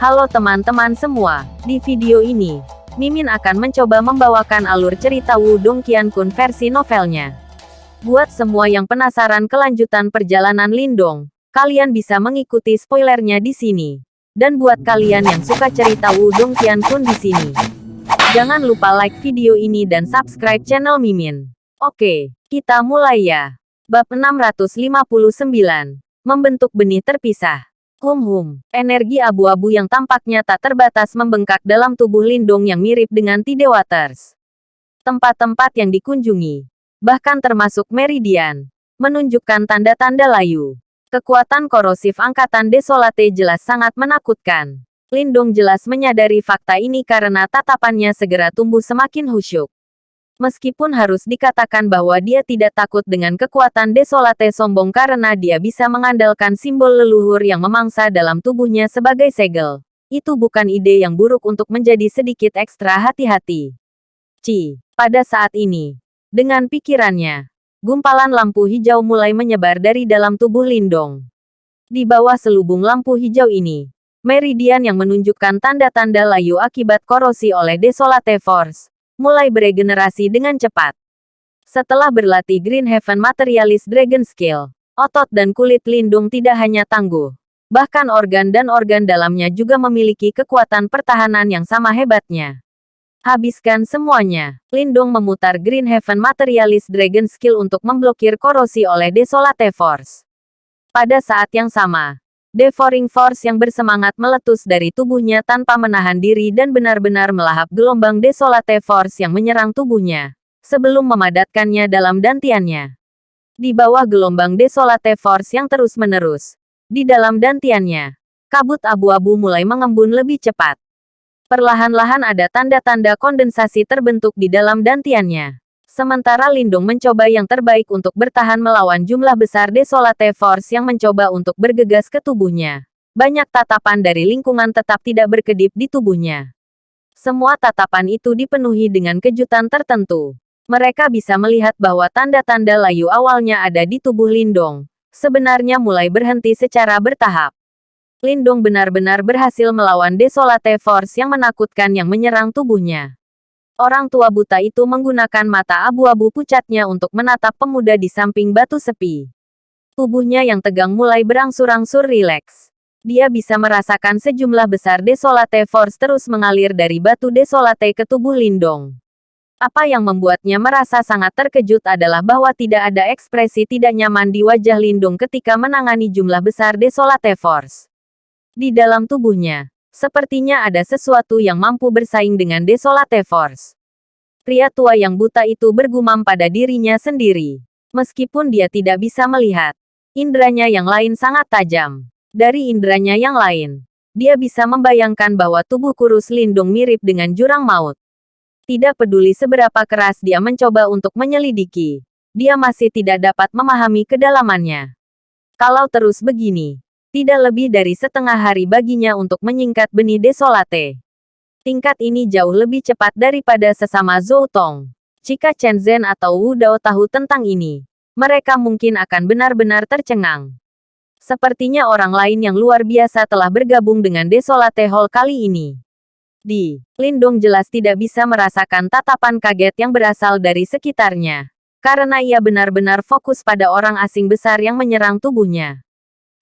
Halo teman-teman semua, di video ini, Mimin akan mencoba membawakan alur cerita Wudong Qiankun versi novelnya. Buat semua yang penasaran kelanjutan perjalanan Lindong, kalian bisa mengikuti spoilernya di sini. Dan buat kalian yang suka cerita Wudong Qiankun di sini, jangan lupa like video ini dan subscribe channel Mimin. Oke, kita mulai ya. Bab 659. Membentuk benih terpisah. Hum hum, energi abu-abu yang tampaknya tak terbatas membengkak dalam tubuh Lindung yang mirip dengan Tide Waters. Tempat-tempat yang dikunjungi, bahkan termasuk Meridian, menunjukkan tanda-tanda layu. Kekuatan korosif angkatan Desolate jelas sangat menakutkan. Lindung jelas menyadari fakta ini karena tatapannya segera tumbuh semakin khusyuk. Meskipun harus dikatakan bahwa dia tidak takut dengan kekuatan desolate sombong karena dia bisa mengandalkan simbol leluhur yang memangsa dalam tubuhnya sebagai segel. Itu bukan ide yang buruk untuk menjadi sedikit ekstra hati-hati. Ci, pada saat ini, dengan pikirannya, gumpalan lampu hijau mulai menyebar dari dalam tubuh Lindong. Di bawah selubung lampu hijau ini, meridian yang menunjukkan tanda-tanda layu akibat korosi oleh Desolate Force, mulai beregenerasi dengan cepat. Setelah berlatih Green Heaven Materialist Dragon Skill, otot dan kulit lindung tidak hanya tangguh. Bahkan organ dan organ dalamnya juga memiliki kekuatan pertahanan yang sama hebatnya. Habiskan semuanya. Lindung memutar Green Heaven Materialist Dragon Skill untuk memblokir korosi oleh Desolate Force. Pada saat yang sama, Devouring Force yang bersemangat meletus dari tubuhnya tanpa menahan diri dan benar-benar melahap gelombang Desolate Force yang menyerang tubuhnya, sebelum memadatkannya dalam dantiannya. Di bawah gelombang Desolate Force yang terus-menerus, di dalam dantiannya, kabut abu-abu mulai mengembun lebih cepat. Perlahan-lahan ada tanda-tanda kondensasi terbentuk di dalam dantiannya. Sementara Lindung mencoba yang terbaik untuk bertahan melawan jumlah besar Desolate Force yang mencoba untuk bergegas ke tubuhnya. Banyak tatapan dari lingkungan tetap tidak berkedip di tubuhnya. Semua tatapan itu dipenuhi dengan kejutan tertentu. Mereka bisa melihat bahwa tanda-tanda layu awalnya ada di tubuh Lindong. Sebenarnya mulai berhenti secara bertahap. Lindong benar-benar berhasil melawan Desolate Force yang menakutkan yang menyerang tubuhnya. Orang tua buta itu menggunakan mata abu-abu pucatnya untuk menatap pemuda di samping batu sepi. Tubuhnya yang tegang mulai berangsur-angsur rileks. Dia bisa merasakan sejumlah besar desolate force terus mengalir dari batu desolate ke tubuh Lindong. Apa yang membuatnya merasa sangat terkejut adalah bahwa tidak ada ekspresi tidak nyaman di wajah Lindung ketika menangani jumlah besar desolate force. Di dalam tubuhnya, Sepertinya ada sesuatu yang mampu bersaing dengan Desolate Force. Pria tua yang buta itu bergumam pada dirinya sendiri. Meskipun dia tidak bisa melihat, indranya yang lain sangat tajam. Dari indranya yang lain, dia bisa membayangkan bahwa tubuh kurus Lindung mirip dengan jurang maut. Tidak peduli seberapa keras dia mencoba untuk menyelidiki, dia masih tidak dapat memahami kedalamannya. Kalau terus begini, tidak lebih dari setengah hari baginya untuk menyingkat benih desolate. Tingkat ini jauh lebih cepat daripada sesama Zhou Tong. Jika Chen Zhen atau Wu Dao tahu tentang ini, mereka mungkin akan benar-benar tercengang. Sepertinya orang lain yang luar biasa telah bergabung dengan Desolate Hall kali ini. Di, Lindong jelas tidak bisa merasakan tatapan kaget yang berasal dari sekitarnya. Karena ia benar-benar fokus pada orang asing besar yang menyerang tubuhnya.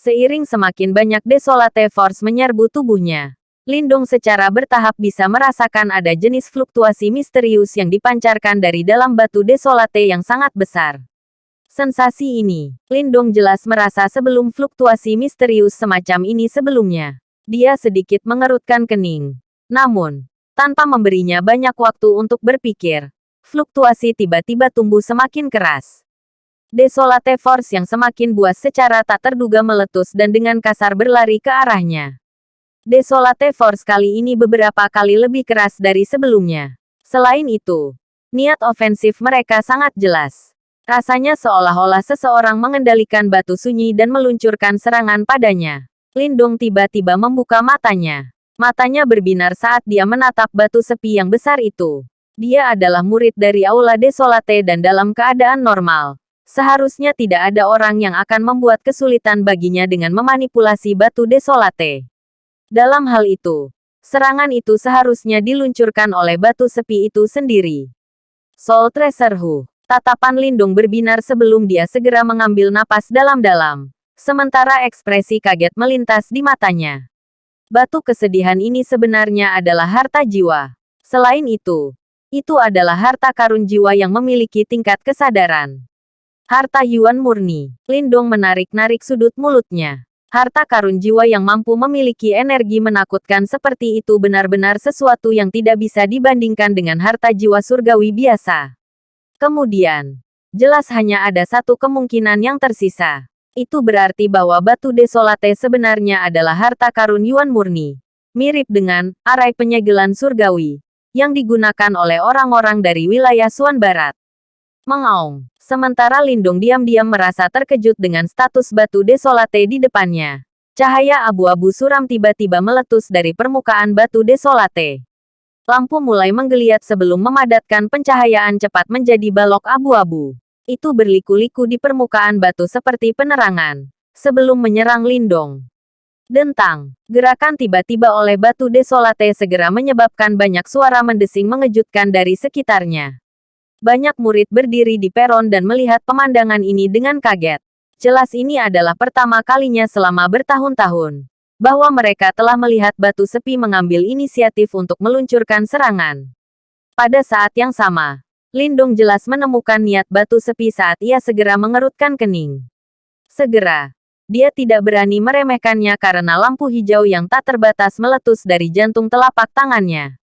Seiring semakin banyak Desolate Force menyerbu tubuhnya, Lindung secara bertahap bisa merasakan ada jenis fluktuasi misterius yang dipancarkan dari dalam batu Desolate yang sangat besar. Sensasi ini, Lindung jelas merasa sebelum fluktuasi misterius semacam ini sebelumnya. Dia sedikit mengerutkan kening. Namun, tanpa memberinya banyak waktu untuk berpikir, fluktuasi tiba-tiba tumbuh semakin keras. Desolate Force yang semakin buas secara tak terduga meletus dan dengan kasar berlari ke arahnya. Desolate Force kali ini beberapa kali lebih keras dari sebelumnya. Selain itu, niat ofensif mereka sangat jelas. Rasanya seolah-olah seseorang mengendalikan batu sunyi dan meluncurkan serangan padanya. Lindung tiba-tiba membuka matanya. Matanya berbinar saat dia menatap batu sepi yang besar itu. Dia adalah murid dari Aula Desolate dan dalam keadaan normal. Seharusnya tidak ada orang yang akan membuat kesulitan baginya dengan memanipulasi batu desolate. Dalam hal itu, serangan itu seharusnya diluncurkan oleh batu sepi itu sendiri. Soul Tracer Hu. Tatapan Lindung berbinar sebelum dia segera mengambil napas dalam-dalam. Sementara ekspresi kaget melintas di matanya. Batu kesedihan ini sebenarnya adalah harta jiwa. Selain itu, itu adalah harta karun jiwa yang memiliki tingkat kesadaran. Harta Yuan murni. Lindong menarik-narik sudut mulutnya. Harta karun jiwa yang mampu memiliki energi menakutkan seperti itu benar-benar sesuatu yang tidak bisa dibandingkan dengan harta jiwa surgawi biasa. Kemudian, jelas hanya ada satu kemungkinan yang tersisa. Itu berarti bahwa batu desolate sebenarnya adalah harta karun Yuan murni. Mirip dengan arai penyegelan surgawi yang digunakan oleh orang-orang dari wilayah Suan Barat. Mengaung. Sementara Lindung diam-diam merasa terkejut dengan status batu desolate di depannya. Cahaya abu-abu suram tiba-tiba meletus dari permukaan batu desolate. Lampu mulai menggeliat sebelum memadatkan pencahayaan cepat menjadi balok abu-abu itu berliku-liku di permukaan batu seperti penerangan. Sebelum menyerang Lindong. Dentang, gerakan tiba-tiba oleh batu desolate segera menyebabkan banyak suara mendesing mengejutkan dari sekitarnya. Banyak murid berdiri di peron dan melihat pemandangan ini dengan kaget. Jelas ini adalah pertama kalinya selama bertahun-tahun bahwa mereka telah melihat batu sepi mengambil inisiatif untuk meluncurkan serangan. Pada saat yang sama, Lindung jelas menemukan niat batu sepi saat ia segera mengerutkan kening. Segera, dia tidak berani meremehkannya karena lampu hijau yang tak terbatas meletus dari jantung telapak tangannya.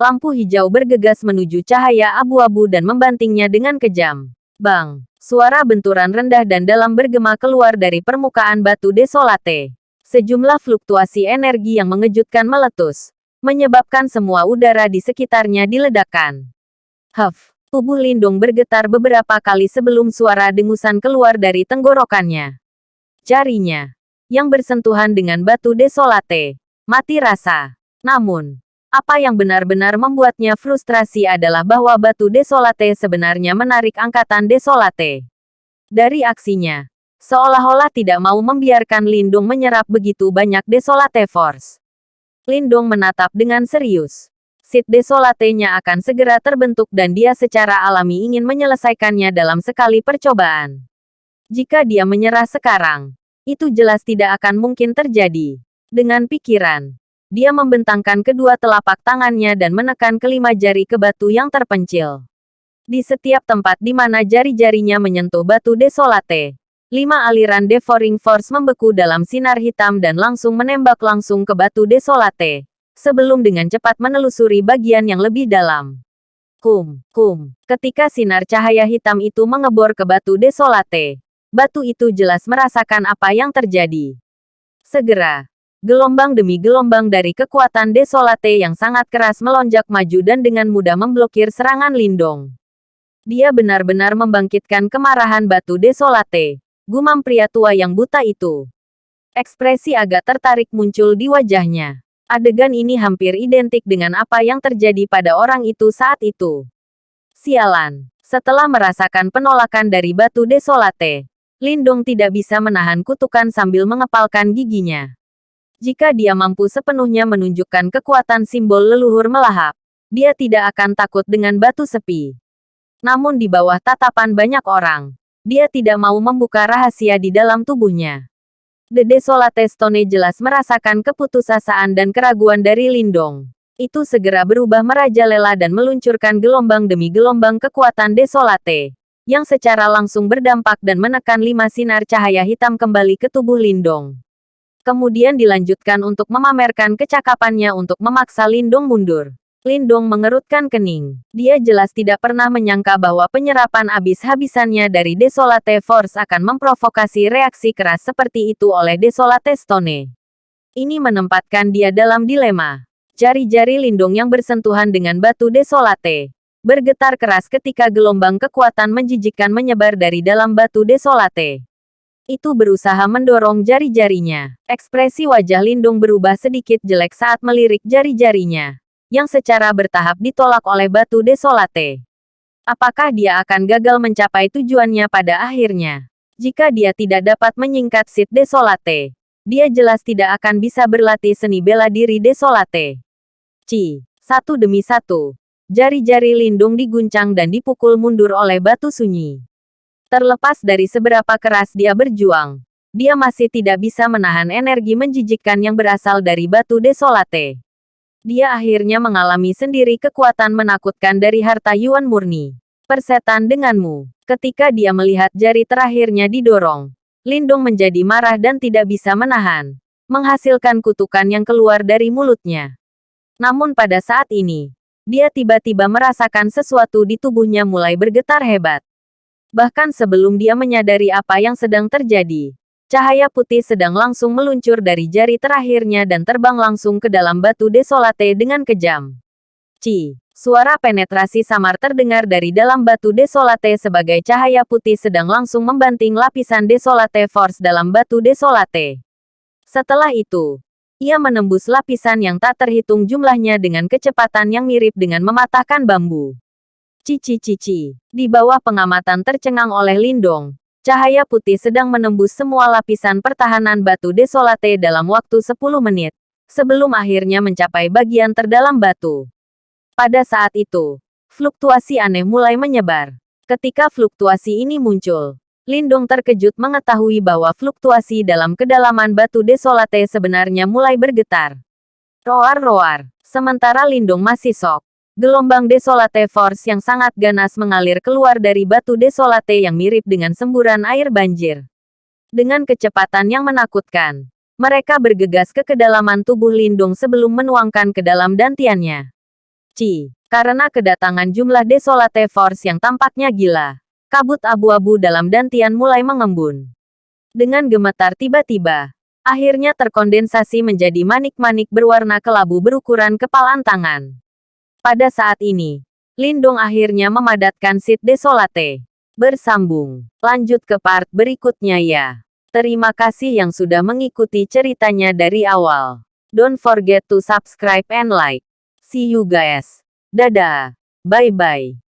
Lampu hijau bergegas menuju cahaya abu-abu dan membantingnya dengan kejam. Bang! Suara benturan rendah dan dalam bergema keluar dari permukaan batu desolate. Sejumlah fluktuasi energi yang mengejutkan meletus, menyebabkan semua udara di sekitarnya diledakkan. Huff! Tubuh Lindung bergetar beberapa kali sebelum suara dengusan keluar dari tenggorokannya. Jarinya, yang bersentuhan dengan batu desolate, mati rasa. Namun, apa yang benar-benar membuatnya frustrasi adalah bahwa batu desolate sebenarnya menarik angkatan desolate. Dari aksinya, seolah-olah tidak mau membiarkan Lindung menyerap begitu banyak desolate force. Lindung menatap dengan serius. Sid Desolate-nya akan segera terbentuk dan dia secara alami ingin menyelesaikannya dalam sekali percobaan. Jika dia menyerah sekarang, itu jelas tidak akan mungkin terjadi. Dengan pikiran, dia membentangkan kedua telapak tangannya dan menekan kelima jari ke batu yang terpencil. Di setiap tempat di mana jari-jarinya menyentuh batu desolate, lima aliran devouring force membeku dalam sinar hitam dan langsung menembak langsung ke batu desolate sebelum dengan cepat menelusuri bagian yang lebih dalam. Kum, kum. Ketika sinar cahaya hitam itu mengebor ke batu desolate, batu itu jelas merasakan apa yang terjadi. Segera, gelombang demi gelombang dari kekuatan desolate yang sangat keras melonjak maju dan dengan mudah memblokir serangan Lindong. Dia benar-benar membangkitkan kemarahan batu desolate. Gumam pria tua yang buta itu. Ekspresi agak tertarik muncul di wajahnya. Adegan ini hampir identik dengan apa yang terjadi pada orang itu saat itu. Sialan. Setelah merasakan penolakan dari batu desolate, Lindung tidak bisa menahan kutukan sambil mengepalkan giginya. Jika dia mampu sepenuhnya menunjukkan kekuatan simbol leluhur melahap, dia tidak akan takut dengan batu sepi. Namun di bawah tatapan banyak orang, dia tidak mau membuka rahasia di dalam tubuhnya. The Desolate Stone jelas merasakan keputusasaan dan keraguan dari Lindong. Itu segera berubah merajalela dan meluncurkan gelombang demi gelombang kekuatan Desolate, yang secara langsung berdampak dan menekan lima sinar cahaya hitam kembali ke tubuh Lindong. Kemudian dilanjutkan untuk memamerkan kecakapannya untuk memaksa Lindong mundur. Lindong mengerutkan kening. Dia jelas tidak pernah menyangka bahwa penyerapan habis-habisannya dari Desolate Force akan memprovokasi reaksi keras seperti itu oleh Desolate Stone. Ini menempatkan dia dalam dilema. Jari-jari Lindong yang bersentuhan dengan batu Desolate bergetar keras ketika gelombang kekuatan menjijikkan menyebar dari dalam batu Desolate. Itu berusaha mendorong jari-jarinya. Ekspresi wajah Lindung berubah sedikit jelek saat melirik jari-jarinya yang secara bertahap ditolak oleh batu desolate. Apakah dia akan gagal mencapai tujuannya pada akhirnya? Jika dia tidak dapat menyingkat Sid Desolate, dia jelas tidak akan bisa berlatih seni bela diri desolate. Ci, satu demi satu. Jari-jari Lindung diguncang dan dipukul mundur oleh batu sunyi. Terlepas dari seberapa keras dia berjuang, dia masih tidak bisa menahan energi menjijikkan yang berasal dari batu desolate. Dia akhirnya mengalami sendiri kekuatan menakutkan dari harta Yuan murni. Persetan denganmu. Ketika dia melihat jari terakhirnya didorong, Lindung menjadi marah dan tidak bisa menahan, menghasilkan kutukan yang keluar dari mulutnya. Namun pada saat ini, dia tiba-tiba merasakan sesuatu di tubuhnya mulai bergetar hebat. Bahkan sebelum dia menyadari apa yang sedang terjadi, cahaya putih sedang langsung meluncur dari jari terakhirnya dan terbang langsung ke dalam batu desolate dengan kejam. Ci, Suara penetrasi samar terdengar dari dalam batu desolate sebagai cahaya putih sedang langsung membanting lapisan desolate force dalam batu desolate. Setelah itu, ia menembus lapisan yang tak terhitung jumlahnya dengan kecepatan yang mirip dengan mematahkan bambu. Cici-cici, di bawah pengamatan tercengang oleh Lindong, cahaya putih sedang menembus semua lapisan pertahanan batu desolate dalam waktu 10 menit, sebelum akhirnya mencapai bagian terdalam batu. Pada saat itu, fluktuasi aneh mulai menyebar. Ketika fluktuasi ini muncul, Lindong terkejut mengetahui bahwa fluktuasi dalam kedalaman batu desolate sebenarnya mulai bergetar. Roar-roar. Sementara Lindong masih sok. Gelombang desolate force yang sangat ganas mengalir keluar dari batu desolate yang mirip dengan semburan air banjir. Dengan kecepatan yang menakutkan, mereka bergegas ke kedalaman tubuh Lindung sebelum menuangkan ke dalam dantiannya. Ci, karena kedatangan jumlah Desolate Force yang tampaknya gila, kabut abu-abu dalam dantian mulai mengembun. Dengan gemetar tiba-tiba, akhirnya terkondensasi menjadi manik-manik berwarna kelabu berukuran kepalan tangan. Pada saat ini, Lindung akhirnya memadatkan Sid Desolate. Bersambung, lanjut ke part berikutnya ya. Terima kasih yang sudah mengikuti ceritanya dari awal. Don't forget to subscribe and like. See you guys. Dadah. Bye-bye.